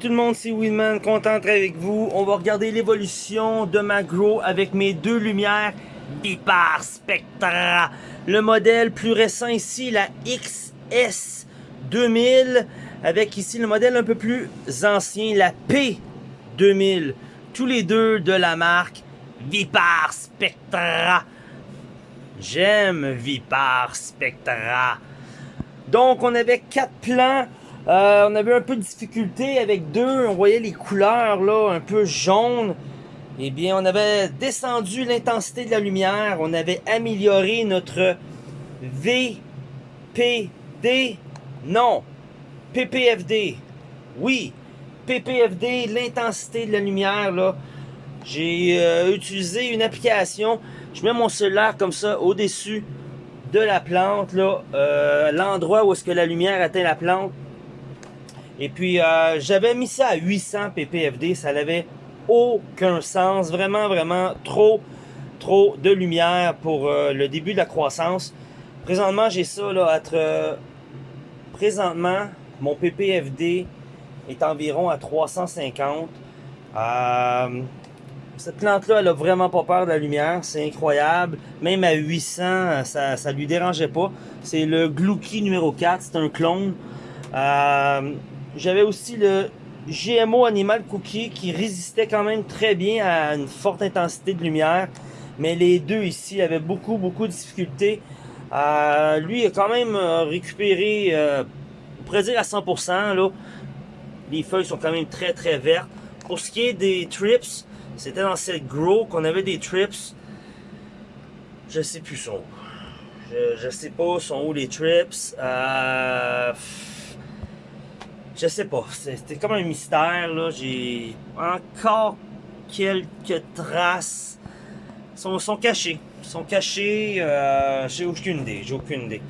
Tout le monde, c'est Winman, content d'être avec vous. On va regarder l'évolution de ma Grow avec mes deux lumières Vipar Spectra. Le modèle plus récent ici, la XS 2000, avec ici le modèle un peu plus ancien, la P2000. Tous les deux de la marque Vipar Spectra. J'aime Vipar Spectra. Donc on avait quatre plans euh, on avait un peu de difficulté avec deux. On voyait les couleurs là, un peu jaunes. Eh bien, on avait descendu l'intensité de la lumière. On avait amélioré notre VPD. Non, PPFD. Oui, PPFD, l'intensité de la lumière. là. J'ai euh, utilisé une application. Je mets mon cellulaire comme ça au-dessus de la plante. là, euh, L'endroit où est-ce que la lumière atteint la plante et puis, euh, j'avais mis ça à 800 ppfd. Ça n'avait aucun sens. Vraiment, vraiment trop, trop de lumière pour euh, le début de la croissance. Présentement, j'ai ça là. Euh, présentement, mon ppfd est environ à 350. cette plante-là, elle a vraiment pas peur de la lumière. C'est incroyable. Même à 800, ça, ça lui dérangeait pas. C'est le Glouki numéro 4. C'est un clone. J'avais aussi le GMO Animal Cookie qui résistait quand même très bien à une forte intensité de lumière. Mais les deux ici avaient beaucoup, beaucoup de difficultés. Euh, lui a quand même euh, récupéré, euh, on pourrait dire à 100%. Là. Les feuilles sont quand même très, très vertes. Pour ce qui est des trips, c'était dans cette grow qu'on avait des trips. Je sais plus son Je, sais pas sont où les trips. Euh, je sais pas, c'était comme un mystère, là. J'ai encore quelques traces. Sont, sont cachés. Ils sont cachés, euh, j'ai aucune idée, j'ai aucune idée.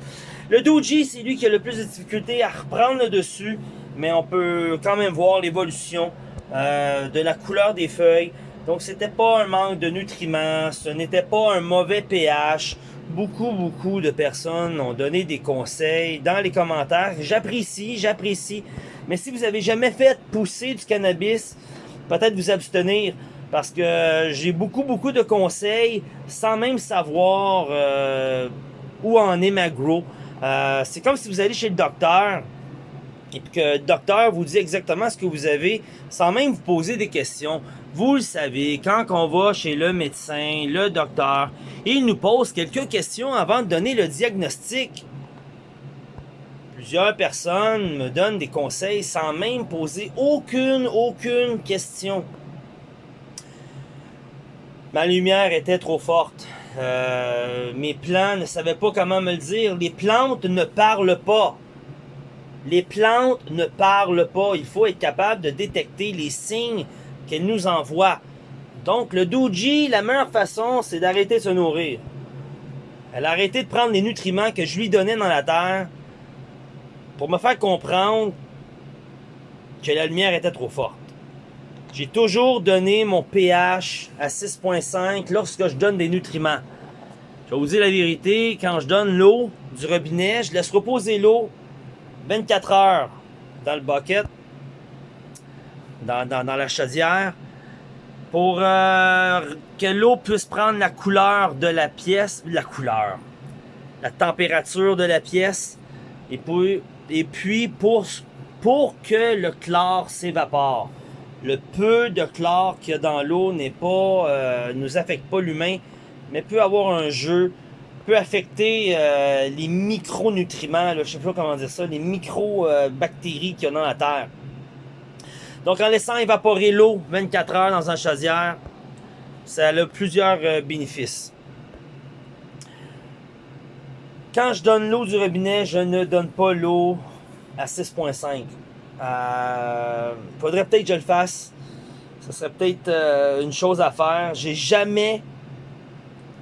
Le Doji, c'est lui qui a le plus de difficultés à reprendre le dessus, mais on peut quand même voir l'évolution euh, de la couleur des feuilles. Donc c'était pas un manque de nutriments, ce n'était pas un mauvais pH. Beaucoup, beaucoup de personnes ont donné des conseils dans les commentaires. J'apprécie, j'apprécie. Mais si vous avez jamais fait pousser du cannabis, peut-être vous abstenir. Parce que j'ai beaucoup, beaucoup de conseils sans même savoir euh, où en est ma grow. Euh, c'est comme si vous allez chez le docteur et que le docteur vous dit exactement ce que vous avez sans même vous poser des questions. Vous le savez, quand on va chez le médecin, le docteur, il nous pose quelques questions avant de donner le diagnostic. Plusieurs personnes me donnent des conseils sans même poser aucune, aucune question. Ma lumière était trop forte. Euh, mes plants ne savaient pas comment me le dire. Les plantes ne parlent pas. Les plantes ne parlent pas. Il faut être capable de détecter les signes qu'elles nous envoient. Donc, le Doji, la meilleure façon, c'est d'arrêter de se nourrir. Elle a arrêté de prendre les nutriments que je lui donnais dans la terre pour me faire comprendre que la lumière était trop forte. J'ai toujours donné mon pH à 6.5 lorsque je donne des nutriments. Je vais vous dire la vérité, quand je donne l'eau du robinet, je laisse reposer l'eau 24 heures dans le bucket, dans, la chaudière, pour euh, que l'eau puisse prendre la couleur de la pièce, la couleur, la température de la pièce, et puis pour que le chlore s'évapore. Le peu de chlore qu'il y a dans l'eau n'est pas, euh, nous affecte pas l'humain, mais peut avoir un jeu, peut affecter euh, les micronutriments, là, je sais pas comment dire ça, les micro-bactéries qu'il y a dans la terre. Donc en laissant évaporer l'eau 24 heures dans un chaudière, ça a plusieurs euh, bénéfices. Quand je donne l'eau du robinet, je ne donne pas l'eau à 6.5. Euh, faudrait peut-être que je le fasse. Ce serait peut-être euh, une chose à faire. J'ai jamais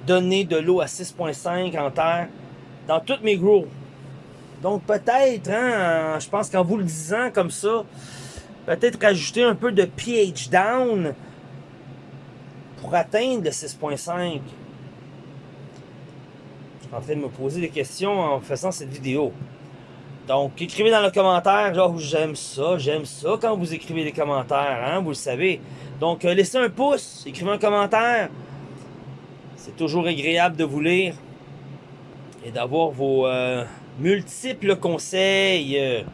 donné de l'eau à 6.5 en terre dans toutes mes grows. Donc peut-être, hein, je pense qu'en vous le disant comme ça, peut-être rajouter un peu de pH down pour atteindre le 6.5 en train de me poser des questions en faisant cette vidéo. Donc, écrivez dans le commentaire, genre, j'aime ça, j'aime ça quand vous écrivez des commentaires, hein, vous le savez. Donc, euh, laissez un pouce, écrivez un commentaire. C'est toujours agréable de vous lire et d'avoir vos euh, multiples conseils.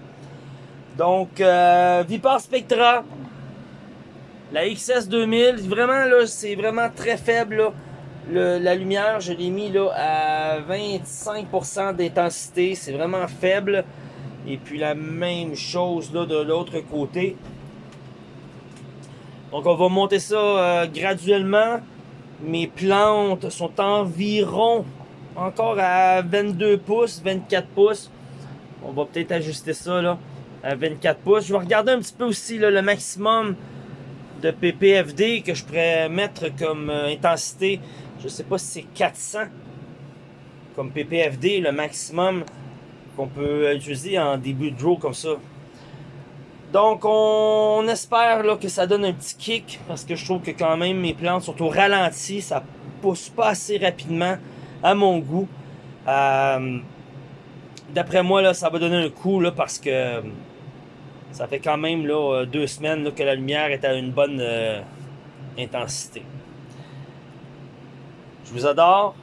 Donc, euh, Vipar Spectra, la XS 2000, vraiment, là, c'est vraiment très faible, la lumière, je l'ai mis là, à 25% d'intensité. C'est vraiment faible. Et puis la même chose là de l'autre côté. Donc on va monter ça euh, graduellement. Mes plantes sont environ encore à 22 pouces, 24 pouces. On va peut-être ajuster ça là 24 pouces. Je vais regarder un petit peu aussi le maximum de PPFD que je pourrais mettre comme euh, intensité. Je sais pas si c'est 400 comme PPFD, le maximum qu'on peut utiliser en début de draw comme ça. Donc on espère là, que ça donne un petit kick parce que je trouve que quand même mes plantes sont au ralenti, ça pousse pas assez rapidement à mon goût. Euh, d'après moi là, ça va donner un coup là, parce que ça fait quand même là, deux semaines que la lumière est à une bonne euh, intensité. Je vous adore.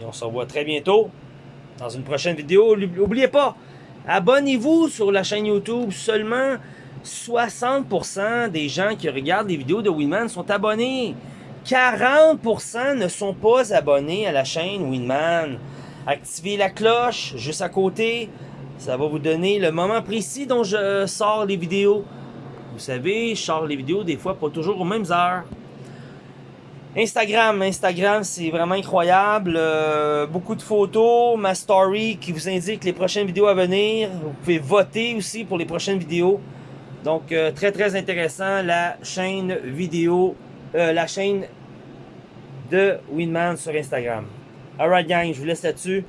Et on se revoit très bientôt dans une prochaine vidéo. N'oubliez pas, abonnez-vous sur la chaîne YouTube. Seulement 60% des gens qui regardent les vidéos de Winman sont abonnés. 40% ne sont pas abonnés à la chaîne Winman. Activez la cloche juste à côté. Ça va vous donner le moment précis dont je sors les vidéos. Vous savez, je sors les vidéos des fois pas toujours aux mêmes heures. Instagram, Instagram, c'est vraiment incroyable. Euh, beaucoup de photos, ma story qui vous indique les prochaines vidéos à venir. Vous pouvez voter aussi pour les prochaines vidéos. Donc, euh, très, très intéressant, la chaîne vidéo, euh, la chaîne de Winman sur Instagram. Alright, gang, je vous laisse là-dessus.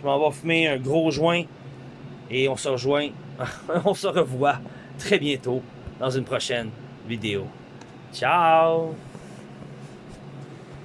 Je m'en vais fumer un gros joint et on se rejoint, on se revoit très bientôt dans une prochaine vidéo. Ciao!